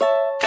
you